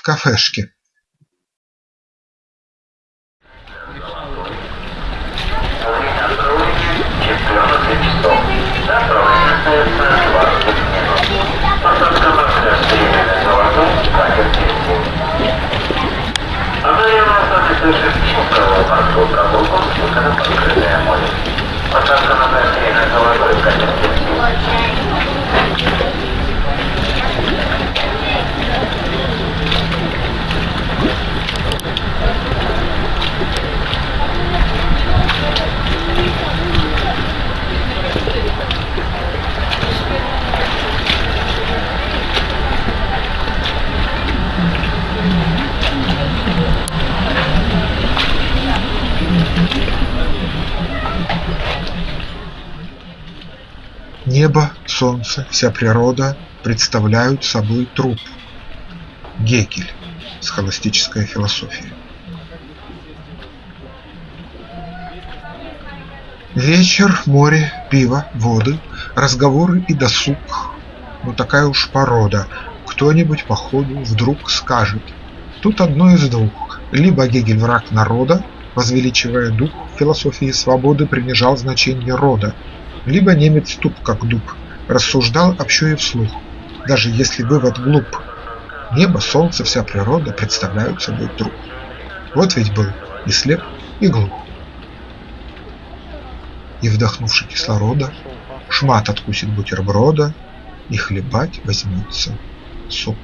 в кафешке. Небо, солнце, вся природа представляют собой труп. Гегель. Схоластическая философия. Вечер, море, пиво, воды, разговоры и досуг. Ну такая уж порода. Кто-нибудь по ходу вдруг скажет. Тут одно из двух. Либо Гегель враг народа, возвеличивая дух философии свободы, принижал значение рода, либо немец туп как дуб, рассуждал общо и вслух, даже если вывод глуп. Небо, солнце, вся природа представляют собой труп. Вот ведь был и слеп, и глух. И вдохнувши кислорода, шмат откусит бутерброда, и хлебать возьмется суп.